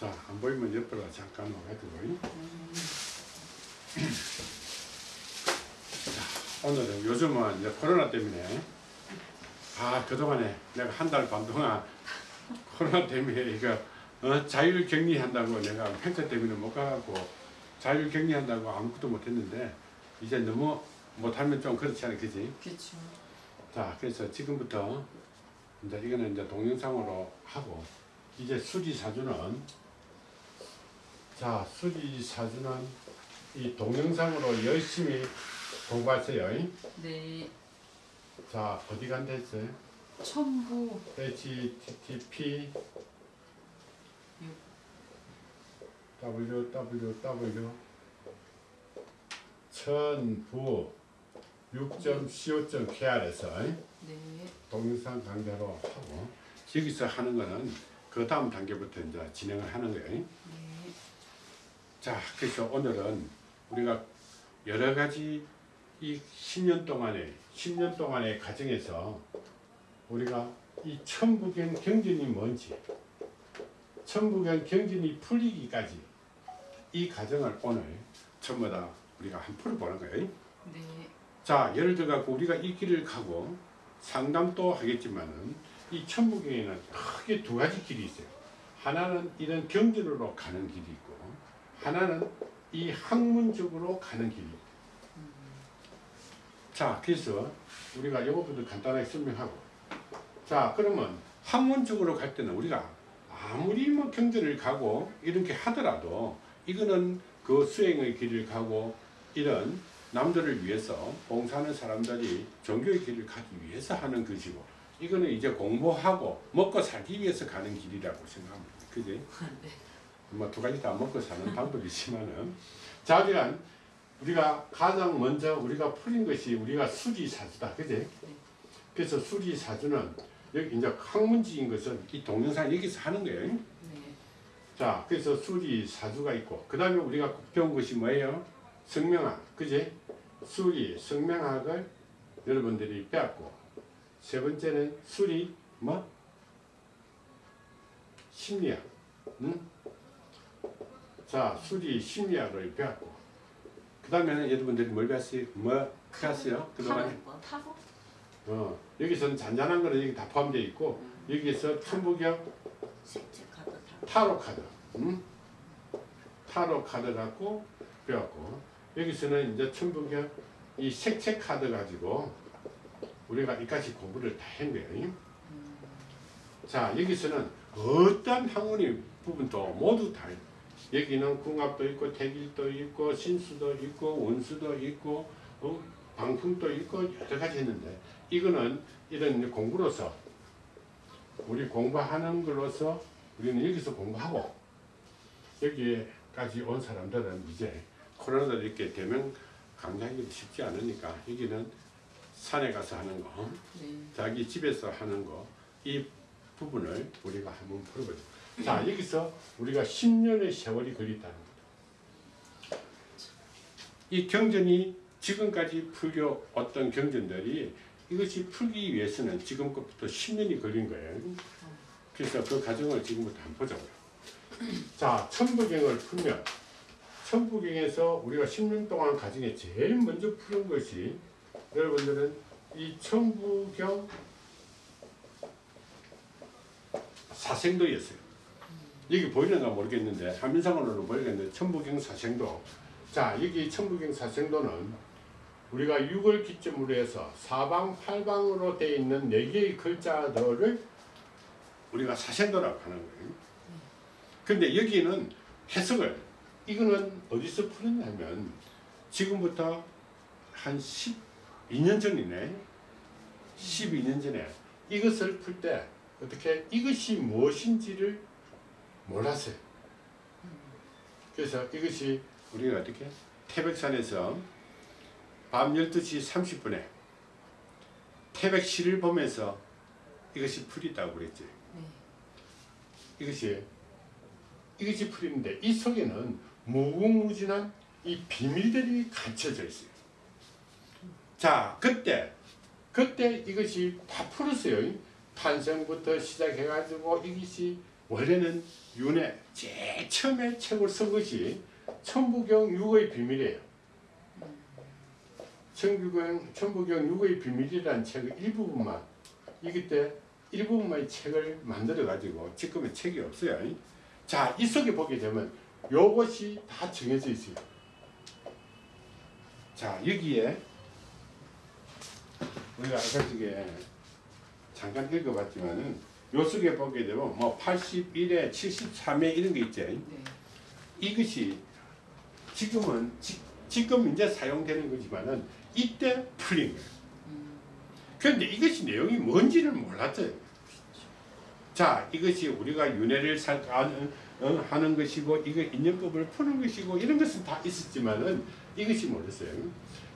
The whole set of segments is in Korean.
자, 안 보이면 옆으로 잠깐 와가지고. 자, 오늘은 요즘은 이제 코로나 때문에 아 그동안에 내가 한 달 반 동안 코로나 때문에 이거 어, 자율 격리한다고 내가 펜터 때문에 못 가고 자율 격리한다고 아무것도 못 했는데 이제 너무 못하면 좀 그렇지 않아 그지? 그렇죠. 자 그래서 지금부터 이제 이거는 이제 동영상으로 하고 이제 수지 사주는 자 수지 사주는 이 동영상으로 열심히 공부하세요. 네. 자 어디 간다 했어요? 첨부 http www 천부 6.co.kr에서 네. 동영상 강좌로 하고 여기서 하는 거는 그 다음 단계부터 이제 진행을 하는 거예요. 네. 자, 그래서 오늘은 우리가 여러 가지 이 10년 동안의 10년 동안의 과정에서 우리가 이 천부경 경전이 뭔지 천부경 경전이 풀리기까지 이 과정을 오늘 전부 다 우리가 한 풀어보는 거예요. 네. 자, 예를 들어 갖고 우리가 이 길을 가고 상담도 하겠지만은 이 천부경에는 크게 두 가지 길이 있어요. 하나는 이런 경전으로 가는 길이 있고 하나는 이 학문적으로 가는 있고 자, 그래서 우리가 이것부터 간단하게 설명하고 자, 그러면 학문적으로 갈 때는 우리가 아무리 뭐 경전을 가고 이렇게 하더라도 이거는 그 수행의 길을 가고 이런 남들을 위해서 봉사하는 사람들이 종교의 길을 가기 위해서 하는 것이고 이거는 이제 공부하고 먹고 살기 위해서 가는 길이라고 생각합니다. 그지? 네. 뭐두 가지 다 먹고 사는 방법이지만은 자, 그러니까 우리가 가장 먼저 우리가 풀린 것이 우리가 수지사주다. 그지? 그래서 수지사주는 여기 이제 학문지인 것은 이 동영상 여기서 하는 거예요. 네. 자, 그래서 수리 사주가 있고, 그 다음에 우리가 배운 것이 뭐예요? 성명학, 그지? 수리, 성명학을 여러분들이 배웠고, 세 번째는 수리, 뭐? 심리학, 응? 자, 수리, 심리학을 배웠고, 그 다음에는 여러분들이 뭘 배웠어요? 뭐 배웠어요? 그동안에? 타로? 타로? 어, 여기서는 잔잔한 거는 여기 다 포함되어 있고, 여기에서 천부경, 색채 카드 타로. 카드, 음? 타로 카드 갖고 배웠고 여기서는 이제 천부경 이 색채 카드 가지고 우리가 이까지 공부를 다 한 거예요. 자 여기서는 어떤 학문의 부분도 모두 다 여기는 궁합도 있고 태길도 있고 신수도 있고 원수도 있고 어, 방풍도 있고 여러 가지 했는데 이거는 이런 공부로서 우리 공부하는 걸로서 우리는 여기서 공부하고 여기까지 온 사람들은 이제 코로나도 이렇게 대면 강좌하기도 쉽지 않으니까 여기는 산에 가서 하는 거 네. 자기 집에서 하는 거 이 부분을 우리가 한번 풀어보죠. 자 여기서 우리가 10년의 세월이 걸렸다는 거다. 이 경전이 지금까지 풀려 어떤 경전들이 이것이 풀기 위해서는 지금 것부터 10년이 걸린 거예요. 그래서 그 과정을 지금부터 한번 보자고요. 자, 천부경을 풀면 천부경에서 우리가 10년 동안 과정에 제일 먼저 푸는 것이 여러분들은 이 천부경 사생도였어요. 여기 보이는가 모르겠는데 화면상으로는 보이겠는데 천부경 사생도 자 여기 천부경 사생도는 우리가 6월 기점으로 해서 사방 팔방으로 되어 있는 4개의 글자들을 우리가 사생도라고 하는 거예요. 근데 여기는 해석을 이거는 어디서 풀었냐면 지금부터 한 12년 전이네. 12년 전에 이것을 풀 때 어떻게 이것이 무엇인지를 몰랐어요. 그래서 이것이 우리가 어떻게 태백산에서 밤 12시 30분에 태백시를 보면서 이것이 풀이다고 그랬지. 네. 이것이 이것이 풀인데 이 속에는 무궁무진한 이 비밀들이 감춰져 있어요. 자, 그때 그때 이것이 다 풀었어요. 탄생부터 시작해가지고 이것이 원래는 윤회 제일 처음에 책을 쓴 것이 천부경 육의 비밀이에요. 천부경, 천부경 육의 비밀이라는 책의 일부분만 이기 때 일부분만의 책을 만들어 가지고 지금은 책이 없어요. 자, 이 속에 보게 되면 요것이 다 정해져 있어요. 자, 여기에 우리가 아까 저게 잠깐 읽어봤지만은 요 속에 보게 되면 뭐 81에 73에 이런 게 있죠. 네. 이것이 지금은 지, 지금 이제 사용되는 거지만은 이때 풀린 거예요. 음, 그런데 이것이 내용이 뭔지를 몰랐어요. 자, 이것이 우리가 윤회를 살, 하는, 어, 하는 것이고, 이거 인연법을 푸는 것이고, 이런 것은 다 있었지만은 이것이 몰랐어요.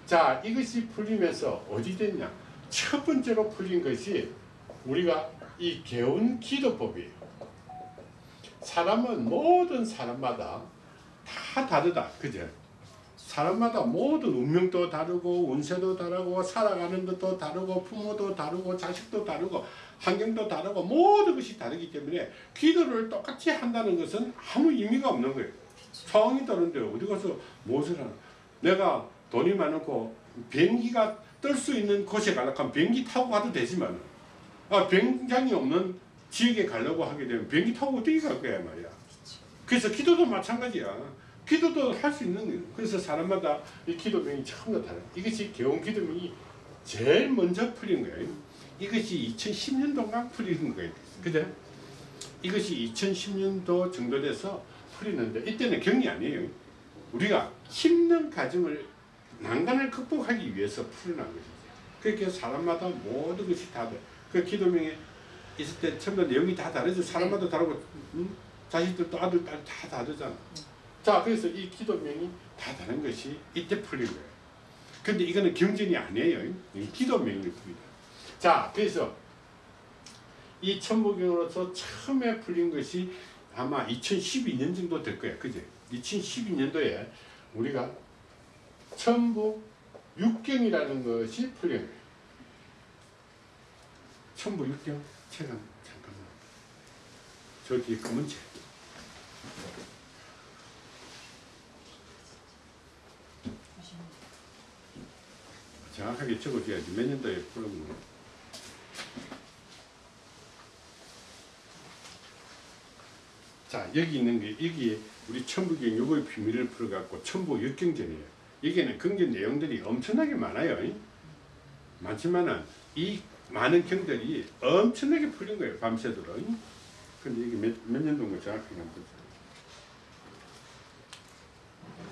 자, 이것이 풀리면서 어디 됐냐? 첫 번째로 풀린 것이 우리가 이 개운 기도법이에요. 사람은 모든 사람마다 다 다르다. 그죠? 사람마다 모든 운명도 다르고 운세도 다르고 살아가는 것도 다르고 부모도 다르고 자식도 다르고 환경도 다르고 모든 것이 다르기 때문에 기도를 똑같이 한다는 것은 아무 의미가 없는 거예요. 상황이 다른데 어디 가서 무엇을 하나? 내가 돈이 많고 비행기가 뜰 수 있는 곳에 가려고 하면 비행기 타고 가도 되지만 아, 비행장이 없는 지역에 가려고 하게 되면 비행기 타고 어떻게 갈 거야 말이야. 그래서 기도도 마찬가지야. 기도도 할 수 있는 거예요. 그래서 사람마다 이 기도명이 다 달라. 이것이 개원 기도명이 제일 먼저 풀린 거예요. 이것이 2010년도가 풀리는 거예요. 그죠? 이것이 2010년도 정도 돼서 풀리는데 이때는 경이 아니에요. 우리가 힘든 가정을 난간을 극복하기 위해서 풀어난 것이죠. 그렇게 사람마다 모든 것이 다 돼. 그 기도명에 있을 때 전부 내용이 다 다르죠. 사람마다 다르고 음? 자식들도 아들, 딸 다 다르잖아. 자, 그래서 이 기도명이 다 다른 것이 이때 풀린 거예요. 근데 이거는 경전이 아니에요. 이 기도명이 풀리다. 자, 그래서 이 천부경으로서 처음에 풀린 것이 아마 2012년 정도 될 거예요. 그죠? 2012년도에 우리가 천부 육경이라는 것이 풀린 거예요. 천부 육경? 책 한, 잠깐만. 저 뒤에 검은 책. 정확하게 적어줘야지 몇 년도에 풀었는 거. 자 여기 있는 게 여기 우리 천부경 요거의 비밀을 풀어갖고 천부 육경전이에요. 여기에는 경전 내용들이 엄청나게 많아요. 많지만은 이 많은 경들이 엄청나게 풀린 거예요 밤새도록. 근데 이게 몇, 몇 년도인 거 정확하게 한번 보세요.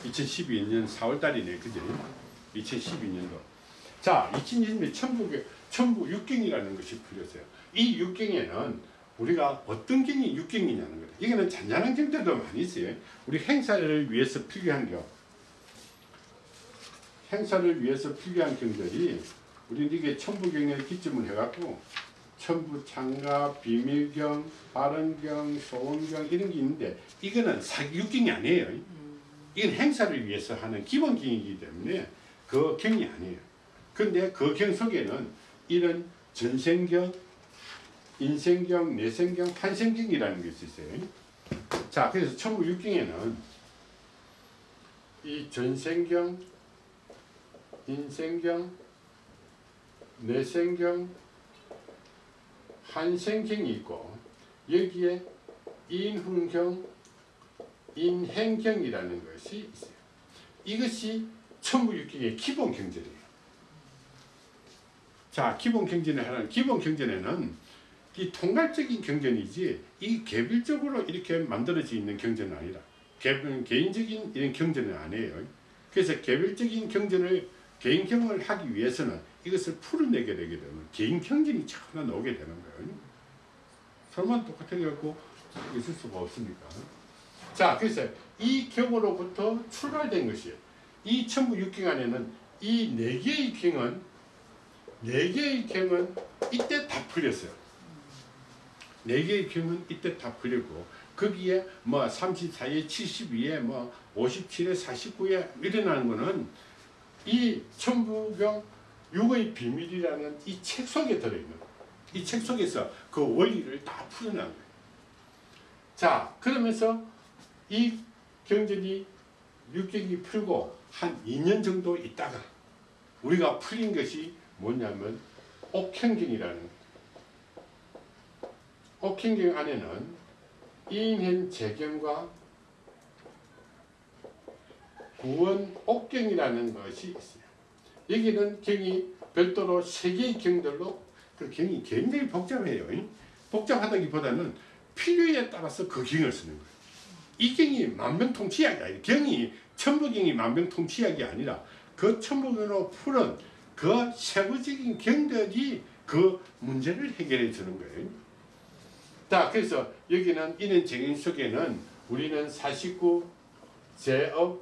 2012년 4월 달이네, 그죠? 2012년도. 자, 2020년 천부, 천부 육경이라는 것이 풀렸어요. 이 육경에는 우리가 어떤 경이 육경이냐는 거예요. 여기는 잔잔한 경들도 많이 있어요. 우리 행사를 위해서 필요한 경. 행사를 위해서 필요한 경들이 우리는 이게 천부경에 기점을 해갖고 천부 창가, 비밀경, 발언경, 소원경 이런 게 있는데 이거는 사기 육경이 아니에요. 음, 이건 행사를 위해서 하는 기본경이기 때문에 그 경이 아니에요. 근데 그 경 속에는 이런 전생경, 인생경, 내생경, 환생경이라는 것이 있어요. 자, 그래서 천부 육경에는 이 전생경, 인생경, 내생경, 환생경이 있고 여기에 인훈경, 인행경이라는 것이 있어요. 이것이 천부육경의 기본 경전이에요. 자, 기본 경전을 하는 기본 경전에는 이 통괄적인 경전이지 이 개별적으로 이렇게 만들어져 있는 경전은 아니라 개, 개인적인 이런 경전은 아니에요. 그래서 개별적인 경전을 개인경을 하기 위해서는 이것을 풀어내게 되게 되면 개인 경전이 하나 나오게 되는 거예요. 설마 똑같아 갖고 있을 수가 없습니까? 자, 그래서 이 경으로부터 출발된 것이에요. 이 천부 육경 안에는 이 네 개의 경은 네 개의 경은 이때 다 풀렸어요. 네 개의 경은 이때 다 풀리고 거기에 뭐 34에 72에 뭐 57에 49에 일어나는 거는 이 천부경 육의 비밀이라는 이 책 속에 들어있는. 이 책 속에서 그 원리를 다 풀어난 거예요. 자 그러면서 이 경전이 육경이 풀고 한 2년 정도 있다가 우리가 풀린 것이 뭐냐면 옥행경이라는 옥행경 안에는 인현 재경과 구원 옥경이라는 것이 있어요. 여기는 경이 별도로 세 개의 경들로 그 경이 굉장히 복잡해요. 복잡하다기보다는 필요에 따라서 그 경을 쓰는 거예요. 이 경이 만병통치약이 아니라 경이 천부경이 만병통치약이 아니라 그 천부경으로 푸는 그 세부적인 경들이 그 문제를 해결해 주는 거예요. 자, 그래서 여기는 이는 정인 속에는 우리는 49 제업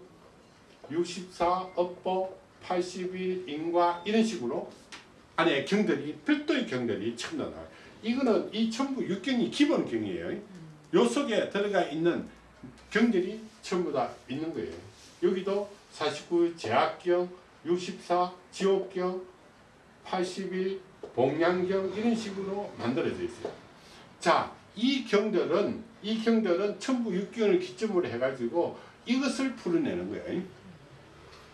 64 업보 81 인과 이런 식으로 안에 경들이 별도의 경들이 나와요. 이거는 이 천부 육경이 기본 경이에요. 요 속에 들어가 있는 경들이 전부 다 있는 거예요. 여기도 49 제약경, 64 지옥경, 81 봉양경 이런 식으로 만들어져 있어요. 자, 이 경들은 이 경들은 천부 육경을 기점으로 해가지고 이것을 풀어내는 거예요.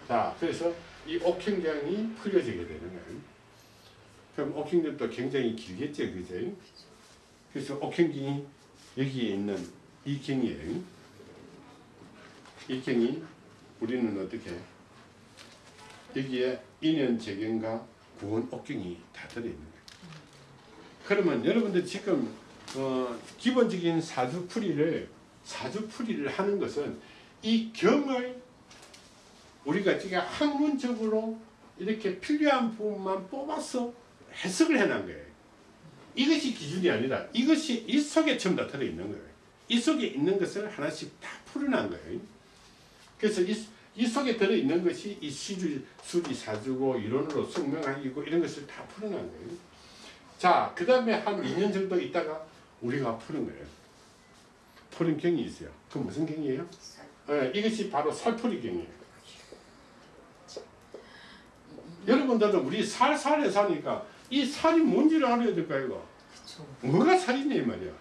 자, 그래서 이 옥행경이 풀려지게 되는 거예요. 그럼 옥행경도 굉장히 길겠죠, 그죠? 그래서 옥행경이 여기에 있는 이 경이에요. 이 경이 우리는 어떻게 여기에 인연 재경과 구원 옥경이 다 들어있는 거예요. 그러면 여러분들 지금 어, 기본적인 사주풀이를 사주풀이를 하는 것은 이 경을 우리가 지금 학문적으로 이렇게 필요한 부분만 뽑아서 해석을 해놓은 거예요. 이것이 기준이 아니라 이것이 이 속에 전부 다 들어있는 거예요. 이 속에 있는 것을 하나씩 다 풀어난 거예요. 그래서 이, 이 속에 들어있는 것이 이 시주, 수리, 사주고 이론으로 숙명학이고 이런 것을 다 풀어난 거예요. 자, 그 다음에 한 2년 정도 있다가 우리가 푸는 거예요. 푸는 경이 있어요. 그 무슨 경이에요? 예, 이것이 바로 살풀이 경이에요. 여러분들은 우리 살살에 사니까 이 살이 뭔지를 알아야 될 거야 이거. 그쵸. 뭐가 살이냐 이 말이야.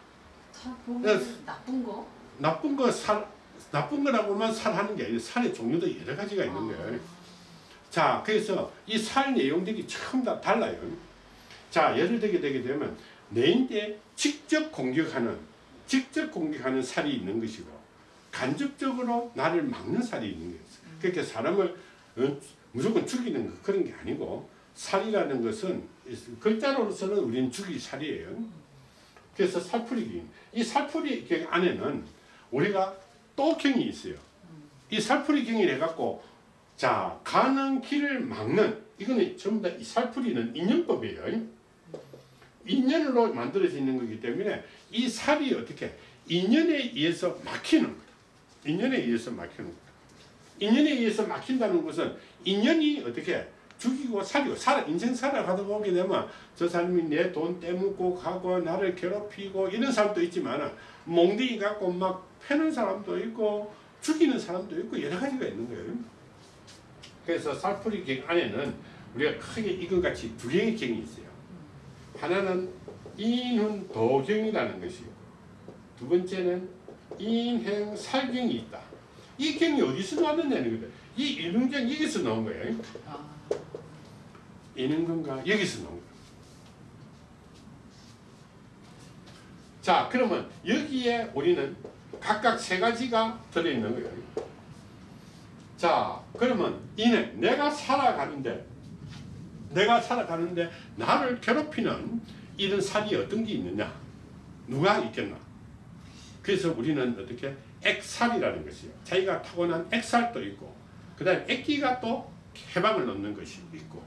살 네. 나쁜 거? 나쁜 거 살, 나쁜 거라고만 살하는 게 아니라 살의 종류도 여러 가지가 있는 아. 거예요. 자, 그래서 이 살 내용들이 전부 다 달라요. 자, 예를 들게 되게 되면 내인데 직접 공격하는, 직접 공격하는 살이 있는 것이고 간접적으로 나를 막는 살이 있는 거예요. 그렇게 사람을 어, 무조건 죽이는 거 그런 게 아니고 살이라는 것은 글자로서는 우리는 죽이 살이에요. 그래서 살풀이기. 이 살풀이경 안에는 우리가 또 경이 있어요. 이 살풀이 경이 해갖고 자 가는 길을 막는 이거는 전부 다 이 살풀이는 인연법이에요. 인연으로 만들어져 있는 거기 때문에 이 살이 어떻게 인연에 의해서 막히는 거다. 인연에 의해서 막히는 거다. 인연에 의해서 막힌다는 것은 인연이 어떻게 죽이고 살이고 살아 인생 살아가다 보게 되면 저 사람이 내 돈 떼먹고 가고 나를 괴롭히고 이런 사람도 있지만 몽둥이 갖고 막 패는 사람도 있고 죽이는 사람도 있고 여러 가지가 있는 거예요. 그래서 살풀이 경 안에는 우리가 크게 이것같이 두 개의 경이 있어요. 하나는 인훈 도경이라는 것이고 두 번째는 인행 살경이 있다. 이 경이 어디서 나왔느냐는 거다. 이 인훈경 여기서 나온 거예요. 아, 인은근가 여기서 나온 거예요. 자, 그러면 여기에 우리는 각각 세 가지가 들어있는 거예요. 자, 그러면 이는 내가 살아가는데, 내가 살아가는데 나를 괴롭히는 이런 살이 어떤 게 있느냐? 누가 있겠나? 그래서 우리는 어떻게 액살이라는 것이요. 자기가 타고난 액살도 있고, 그 다음에 액기가 또 해방을 넣는 것이 있고,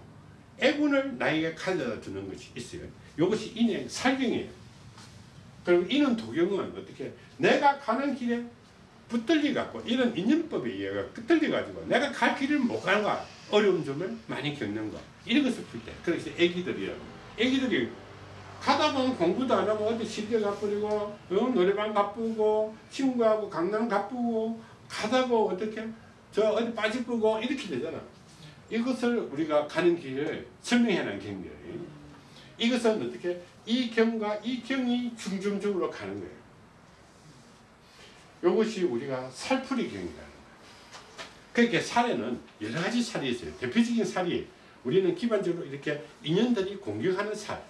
애군을 나에게 가져다 주는 것이 있어요. 이것이 인의 살경이에요. 그리고 이는 도경은 어떻게 내가 가는 길에 붙들리 갖고 이런 인연법에 의해 붙들리 가지고 내가 갈 길을 못 가는 거 어려운 점을 많이 겪는 거 이런 것을 풀 때 그래서 애기들이요 애기들이 가다 보면 공부도 안 하고 어디 시대 가버리고 어, 노래방 가쁘고 친구하고 강남 가쁘고 가다가 어떻게 저 어디 빠지고 이렇게 되잖아 이것을 우리가 가는 길을 설명해 놓은 경이에요 이것은 어떻게 이 경과 이 경이 중점적으로 가는 거예요 이것이 우리가 살풀이 경이라는 거예요. 그렇게 살에는 여러 가지 살이 있어요. 대표적인 살이 우리는 기본적으로 이렇게 인연들이 공격하는 살.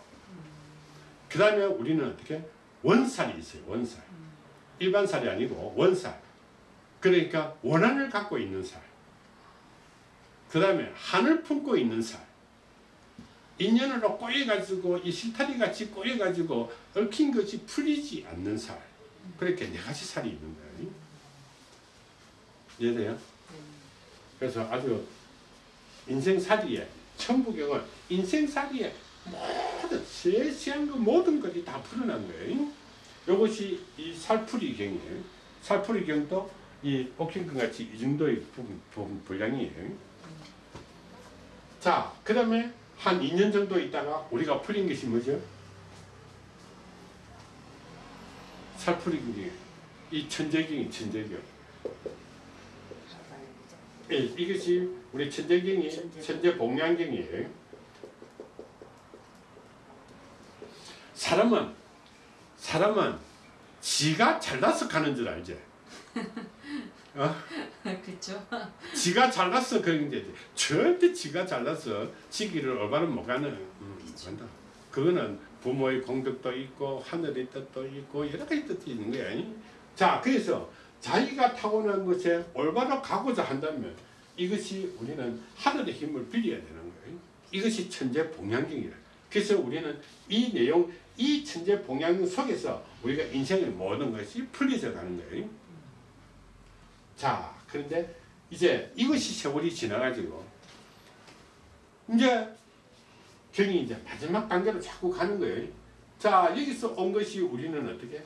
그 다음에 우리는 어떻게 원살이 있어요. 원살. 일반 살이 아니고 원살. 그러니까 원한을 갖고 있는 살. 그 다음에 한을 품고 있는 살. 인연으로 꼬여가지고 이 실타리 같이 꼬여가지고 얽힌 것이 풀리지 않는 살. 그렇게 네 가지 살이 있는 거예요. 이해돼요? 그래서 아주 인생살이에 천부경은 인생살이에 모든 세세한 그 모든 것이 다 풀어난 거예요. 이것이 이 살풀이경이에요. 살풀이경도 이 옥신금 같이 이 정도의 분- 분- 분량이에요. 자, 그 다음에 한 2년 정도 있다가 우리가 풀린 것이 뭐죠? 살풀이경이 이 천재경이 천재경. 예, 이것이 우리 천재경이 천재. 천재 복량경이에요. 사람은 사람은 지가 잘나서 가는 줄 알지. 어? 그렇죠. 지가 잘나서 그런 게 절대 지가 잘나서 지기를 올바로 못 가는 음, 간다. 그거는 부모의 공덕도 있고 하늘의 뜻도 있고 여러 가지 뜻이 있는 거야. 이? 자, 그래서 자기가 타고난 것에 올바로 가고자 한다면 이것이 우리는 하늘의 힘을 빌려야 되는 거예요. 이것이 천재 봉양경이라. 그래서 우리는 이 내용, 이 천재 봉양경 속에서 우리가 인생의 모든 것이 풀려져 가는 거예요. 자, 그런데 이제 이것이 세월이 지나가지고 이제 경이 이제 마지막 단계로 자꾸 가는 거예요. 자, 여기서 온 것이 우리는 어떻게?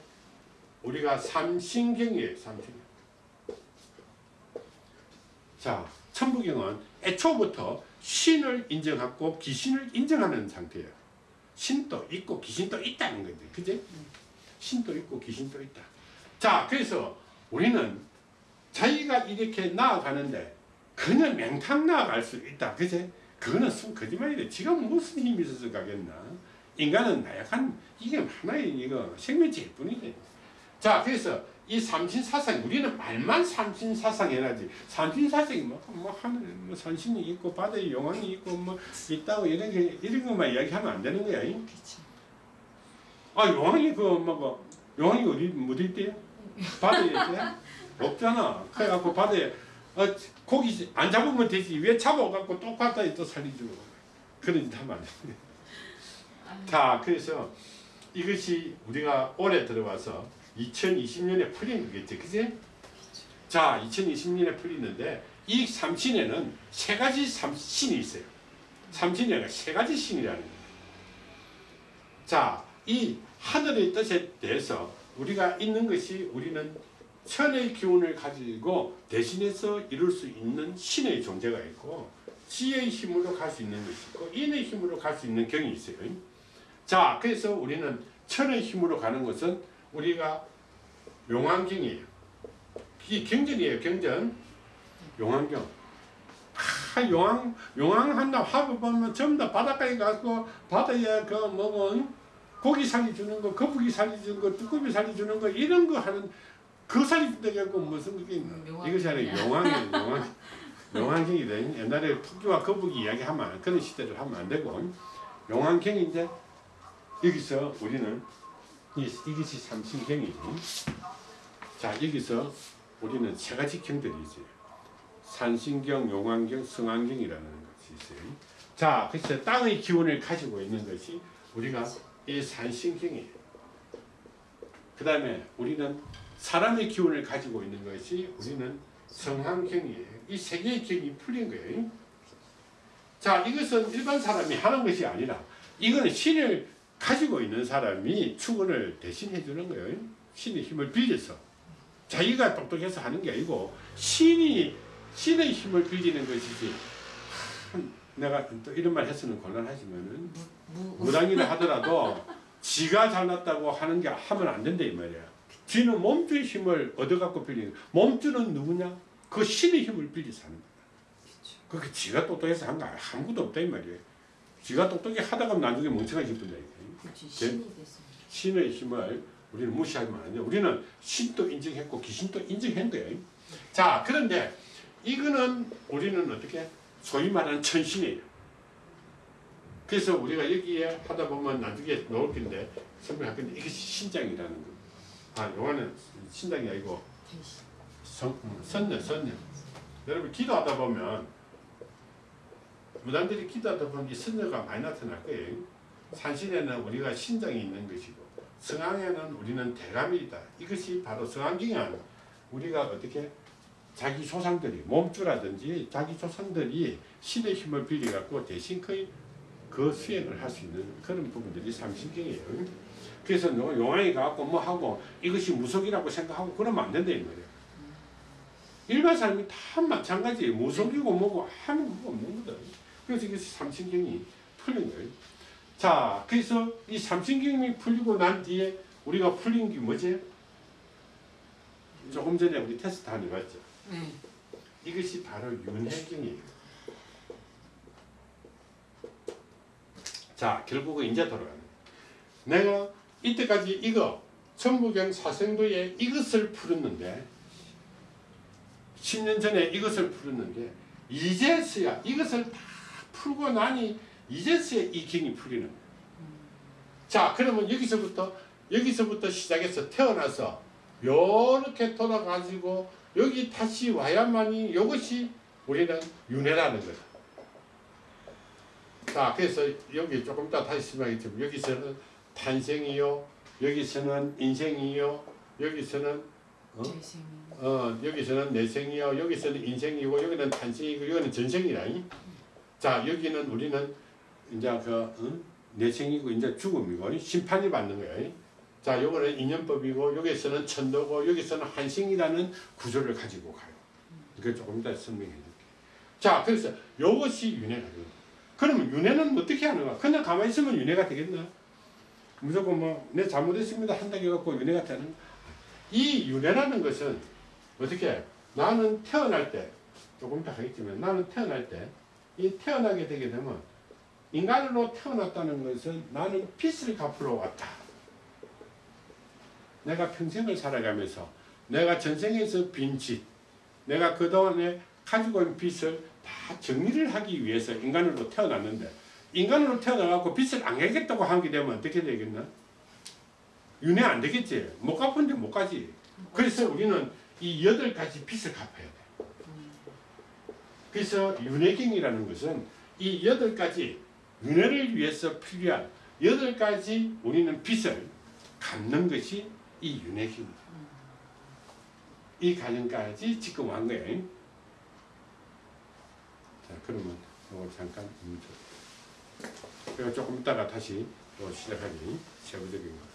우리가 삼신경이에요, 삼신경. 자, 천부경은 애초부터 신을 인정하고 귀신을 인정하는 상태예요. 신도 있고 귀신도 있다는 건데, 그지? 신도 있고 귀신도 있다. 자, 그래서 우리는 자기가 이렇게 나아가는데 그냥 맹탕 나아갈 수 있다. 그제? 그거는 순 거짓말이래. 지가 무슨 힘이 있어서 가겠나? 인간은 나약한 이게 하나의 이거 생명체일 뿐이래. 자, 그래서 이 삼신사상 우리는 말만 삼신사상 해야지. 삼신사상이 뭐, 뭐 하늘 뭐 산신이 있고 바다에 용왕이 있고 뭐 있다고 이런 게 이런 것만 이야기하면 안 되는 거야. 이? 그렇죠. 아 용왕이 그 뭐고 용왕이 어디 어디 있대요? 바다에 있대? 없잖아. 그래갖고 바다에 어, 고기 안 잡으면 되지 왜 잡아갖고 똑같다 또 살리주고 그런 짓 하면 안 돼. 자 그래서 이것이 우리가 올해 들어와서 2020년에 풀린 거겠지, 그지? 자 2020년에 풀리는데 이 삼신에는 세 가지 삼 신이 있어요. 삼신이 세 가지 신이라는 거예요. 자, 이 하늘의 뜻에 대해서 우리가 있는 것이 우리는 천의 기운을 가지고 대신해서 이룰 수 있는 신의 존재가 있고 지혜의 힘으로 갈 수 있는 것이 있고 인의 힘으로 갈 수 있는 경이 있어요. 자, 그래서 우리는 천의 힘으로 가는 것은 우리가 용왕경이에요. 이 경전이에요, 경전. 용왕경. 아, 용왕, 용왕 한다 화보 보면 전부 다 바닷가에 가서 바다에 그 뭐고 고기 살이 주는 거, 거북이 살이 주는 거, 쭈꾸미 살이 주는 거 이런 거 하는 그 살이 준다고 무슨 그게 있나? 음. 이것이 아니라 용왕이에요, 용왕. 용왕경이래. 옛날에 토끼와 거북이 이야기하면 안- 그런 시대를 하면 안 되고 용왕경인데 여기서 우리는 이, 이것이 삼신경이지. 자 여기서 우리는 세 가지 경들이 있어요. 산신경, 용왕경, 성왕경이라는 것이 있어요. 자, 그래서 땅의 기운을 가지고 있는 것이 우리가 이 산신경이에요. 그 다음에 우리는 사람의 기운을 가지고 있는 것이 우리는 성황경이에요. 이 세 개의 경이 풀린 거예요. 자, 이것은 일반 사람이 하는 것이 아니라 이거는 신을 가지고 있는 사람이 축원을 대신해 주는 거예요. 신의 힘을 빌려서 자기가 똑똑해서 하는 게 아니고 신이 신의 힘을 빌리는 것이지. 참, 내가 또 이런 말 해서는 곤란하지만은 무 무당이라 하더라도 지가 잘났다고 하는 게 하면 안 된다 이 말이야. 쥐는 몸주의 힘을 얻어갖고 빌리는 몸주는 누구냐? 그 신의 힘을 빌려서 하는 거야. 그게 지가 똑똑해서 한 거 아무것도 없다 이 말이야. 지가 똑똑히 하다가 나중에 멍청해질 뿐이야. 그렇지 제- 신이 됐습니다. 신의 힘을 우리는 무시하면 안 돼요. 우리는 신도 인정했고 귀신도 거예요. 자, 그런데 이거는 우리는 어떻게 소위 말하는 천신이에요. 그래서 우리가 여기에 하다 보면 나중에 나올 건데 설명할 건데 이것이 신장이라는 거. 아, 요거는 신장이 아니고. 선, 음, 선녀, 선녀. 여러분 기도하다 보면 무당들이 기도하다 보면 이 선녀가 많이 나타날 거예요. 산신에는 우리가 신장이 있는 것이고 성황에는 우리는 대감이다. 이것이 바로 성황경은 우리가 어떻게 자기 조상들이 몸주라든지 자기 조상들이 신의 힘을 빌려갖고 대신 그, 그 수행을 할 수 있는 그런 부분들이 삼신경이에요. 그래서 요- 용왕이 가갖고 뭐 하고 이것이 무속이라고 생각하고 그러면 안 된다 이 말이에요. 일반 사람이 다 마찬가지 무속이고 뭐고 하는 거 없는 거다. 그래서 이게 삼신경이 풀린 거예요. 자, 그래서 이 삼신경이 풀리고 난 뒤에 우리가 풀린 게 뭐지? 조금 전에 우리 테스트 하는 거 봤죠? 네. 이것이 바로 윤회경이에요. 자, 결국은 이제 돌아가는. 내가 이때까지 이거 천부경 사생도에 이것을 풀었는데 10년 전에 이것을 풀었는데 이제서야 이것을 다 풀고 나니 이제서야 이 경이 풀리는 거예요. 자, 그러면 여기서부터 여기서부터 시작해서 태어나서 요렇게 돌아가지고 여기 다시 와야만이 이것이 우리는 윤회라는 거다. 자, 그래서 여기 조금 이따 다시 설명하겠지만 여기서는 탄생이요, 여기서는 인생이요, 여기서는 어? 어, 여기서는 내생이요, 여기서는 인생이고, 여기는 탄생이고, 여기는 전생이라니. 자, 여기는 우리는 이제 그 응? 내생이고 이제 죽음이고 심판이 받는 거예요. 자, 요거는 인연법이고 여기서는 천도고 여기서는 한생이라는 구조를 가지고 가요. 이거 조금 이따 설명해 드릴게요. 자, 그래서 요것이 윤회가 돼요. 그러면 윤회는 어떻게 하는가? 그냥 가만히 있으면 윤회가 되겠나? 무조건 뭐 내 잘못했습니다 한다고 해갖고 윤회가 되는 이 윤회라는 것은 어떻게 해? 나는 태어날 때 조금 이따 하겠지만 나는 태어날 때 이 태어나게 되게 되면 인간으로 태어났다는 것은 나는 빚을 갚으러 왔다. 내가 평생을 살아가면서 내가 전생에서 빈 빚, 내가 그동안에 가지고 있는 빚을 다 정리를 하기 위해서 인간으로 태어났는데 인간으로 태어나갖고 빚을 안 갚겠다고 하게 되면 어떻게 되겠나? 윤회 안 되겠지. 못 갚은데 못 가지. 그래서 우리는 이 여덟 가지 빚을 갚아야 돼. 그래서 윤회경이라는 것은 이 여덟 가지 윤회를 위해서 필요한 여덟 가지 우리는 빚을 갚는 것이 이 윤회경입니다. 이 과정까지 지금 한 거예요. 자, 그러면 이거 잠깐 멈춰. 그리고 조금 있다가 다시 또 시작하니 세부적인 제가 친